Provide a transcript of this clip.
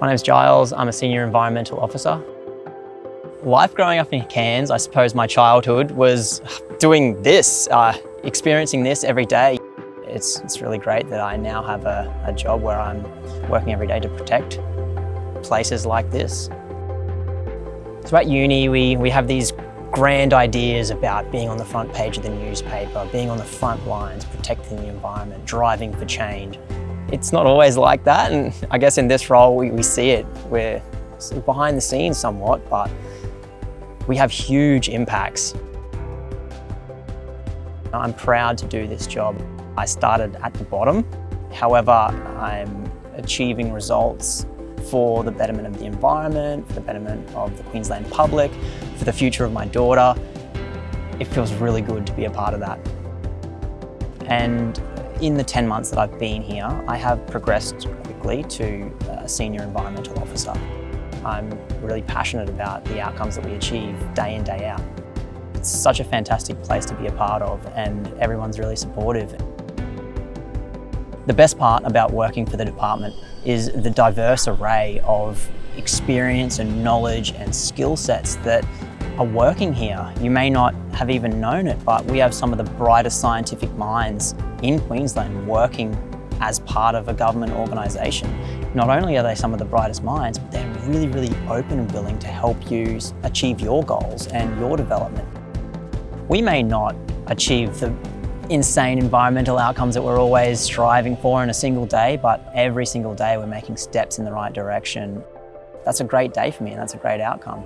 My name is Giles, I'm a Senior Environmental Officer. Life growing up in Cairns, I suppose my childhood was doing this, uh, experiencing this every day. It's, it's really great that I now have a, a job where I'm working every day to protect places like this. So at uni, we, we have these grand ideas about being on the front page of the newspaper, being on the front lines, protecting the environment, driving for change. It's not always like that, and I guess in this role we, we see it. We're behind the scenes somewhat, but we have huge impacts. I'm proud to do this job. I started at the bottom, however, I'm achieving results for the betterment of the environment, for the betterment of the Queensland public, for the future of my daughter. It feels really good to be a part of that. And in the 10 months that I've been here, I have progressed quickly to a senior environmental officer. I'm really passionate about the outcomes that we achieve day in, day out. It's such a fantastic place to be a part of and everyone's really supportive. The best part about working for the department is the diverse array of experience and knowledge and skill sets that are working here. You may not have even known it, but we have some of the brightest scientific minds in Queensland working as part of a government organisation. Not only are they some of the brightest minds, but they're really, really open and willing to help you achieve your goals and your development. We may not achieve the insane environmental outcomes that we're always striving for in a single day, but every single day we're making steps in the right direction. That's a great day for me and that's a great outcome.